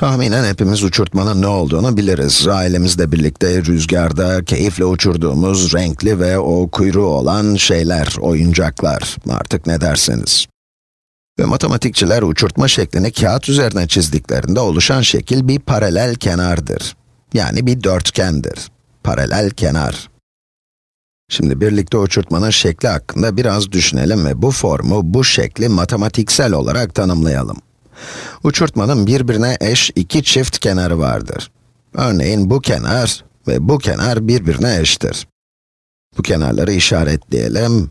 Tahminen hepimiz uçurtmanın ne olduğunu biliriz. Ailemizle birlikte rüzgarda keyifle uçurduğumuz renkli ve o kuyruğu olan şeyler, oyuncaklar, artık ne derseniz. Ve matematikçiler uçurtma şeklini kağıt üzerine çizdiklerinde oluşan şekil bir paralel kenardır. Yani bir dörtgendir. Paralel kenar. Şimdi birlikte uçurtmanın şekli hakkında biraz düşünelim ve bu formu, bu şekli matematiksel olarak tanımlayalım. Uçurtmanın birbirine eş iki çift kenarı vardır. Örneğin bu kenar ve bu kenar birbirine eştir. Bu kenarları işaretleyelim.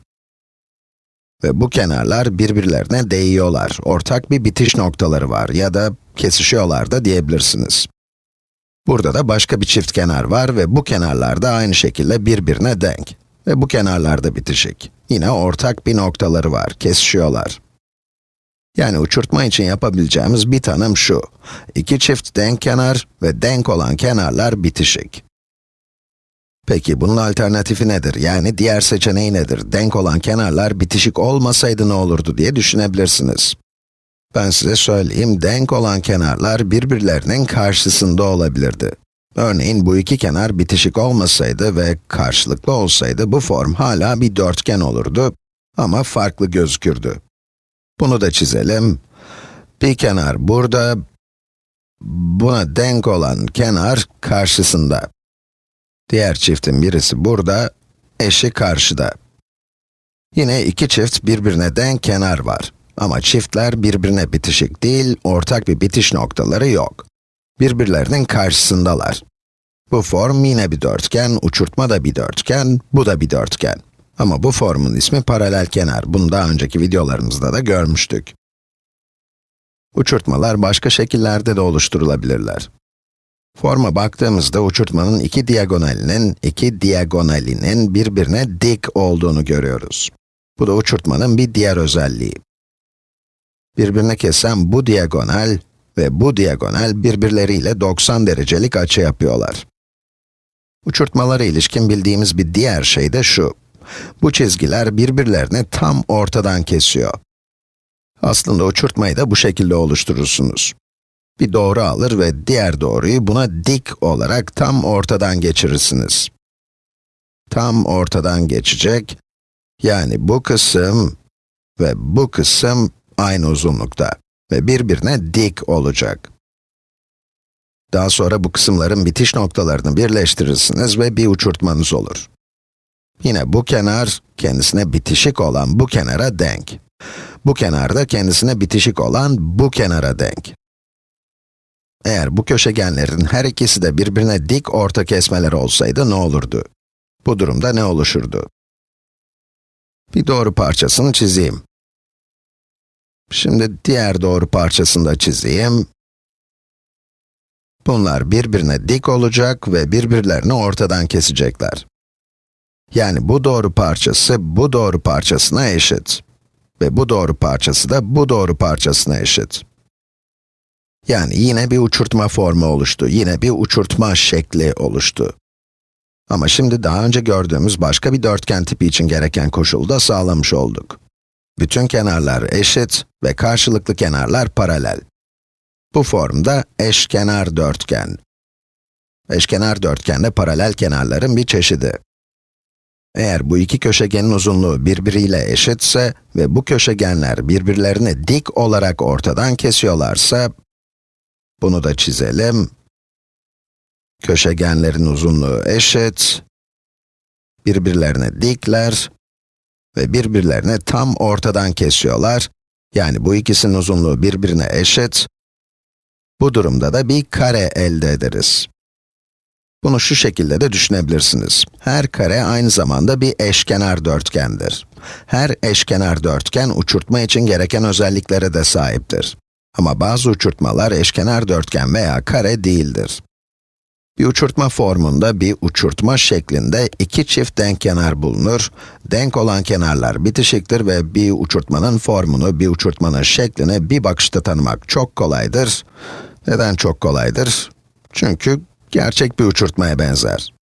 Ve bu kenarlar birbirlerine değiyorlar. Ortak bir bitiş noktaları var ya da kesişiyorlar da diyebilirsiniz. Burada da başka bir çift kenar var ve bu kenarlar da aynı şekilde birbirine denk. Ve bu kenarlarda bitişik. Yine ortak bir noktaları var, kesişiyorlar. Yani uçurtma için yapabileceğimiz bir tanım şu. İki çift denk kenar ve denk olan kenarlar bitişik. Peki bunun alternatifi nedir? Yani diğer seçeneği nedir? Denk olan kenarlar bitişik olmasaydı ne olurdu diye düşünebilirsiniz. Ben size söyleyeyim, denk olan kenarlar birbirlerinin karşısında olabilirdi. Örneğin bu iki kenar bitişik olmasaydı ve karşılıklı olsaydı bu form hala bir dörtgen olurdu ama farklı gözükürdü. Bunu da çizelim. Bir kenar burada, buna denk olan kenar karşısında. Diğer çiftin birisi burada, eşi karşıda. Yine iki çift birbirine denk kenar var. Ama çiftler birbirine bitişik değil, ortak bir bitiş noktaları yok. Birbirlerinin karşısındalar. Bu form yine bir dörtgen, uçurtma da bir dörtgen, bu da bir dörtgen. Ama bu formun ismi paralel kenar. Bunu daha önceki videolarımızda da görmüştük. Uçurtmalar başka şekillerde de oluşturulabilirler. Forma baktığımızda uçurtmanın iki diagonalinin, iki diagonalinin birbirine dik olduğunu görüyoruz. Bu da uçurtmanın bir diğer özelliği. Birbirine kesen bu diagonal ve bu diagonal birbirleriyle 90 derecelik açı yapıyorlar. Uçurtmalara ilişkin bildiğimiz bir diğer şey de şu. Bu çizgiler birbirlerini tam ortadan kesiyor. Aslında uçurtmayı da bu şekilde oluşturursunuz. Bir doğru alır ve diğer doğruyu buna dik olarak tam ortadan geçirirsiniz. Tam ortadan geçecek, yani bu kısım ve bu kısım aynı uzunlukta ve birbirine dik olacak. Daha sonra bu kısımların bitiş noktalarını birleştirirsiniz ve bir uçurtmanız olur. Yine bu kenar, kendisine bitişik olan bu kenara denk. Bu kenar da kendisine bitişik olan bu kenara denk. Eğer bu köşegenlerin her ikisi de birbirine dik orta kesmeler olsaydı ne olurdu? Bu durumda ne oluşurdu? Bir doğru parçasını çizeyim. Şimdi diğer doğru parçasını da çizeyim. Bunlar birbirine dik olacak ve birbirlerini ortadan kesecekler. Yani bu doğru parçası, bu doğru parçasına eşit. Ve bu doğru parçası da bu doğru parçasına eşit. Yani yine bir uçurtma formu oluştu, yine bir uçurtma şekli oluştu. Ama şimdi daha önce gördüğümüz başka bir dörtgen tipi için gereken koşulu da sağlamış olduk. Bütün kenarlar eşit ve karşılıklı kenarlar paralel. Bu formda eşkenar dörtgen. Eşkenar dörtgende paralel kenarların bir çeşidi. Eğer bu iki köşegenin uzunluğu birbiriyle eşitse ve bu köşegenler birbirlerini dik olarak ortadan kesiyorlarsa, bunu da çizelim. Köşegenlerin uzunluğu eşit, birbirlerine dikler ve birbirlerini tam ortadan kesiyorlar. Yani bu ikisinin uzunluğu birbirine eşit. Bu durumda da bir kare elde ederiz. Bunu şu şekilde de düşünebilirsiniz. Her kare aynı zamanda bir eşkenar dörtgendir. Her eşkenar dörtgen uçurtma için gereken özelliklere de sahiptir. Ama bazı uçurtmalar eşkenar dörtgen veya kare değildir. Bir uçurtma formunda bir uçurtma şeklinde iki çift denk kenar bulunur. Denk olan kenarlar bitişiktir ve bir uçurtmanın formunu, bir uçurtmanın şeklini bir bakışta tanımak çok kolaydır. Neden çok kolaydır? Çünkü gerçek bir uçurtmaya benzer.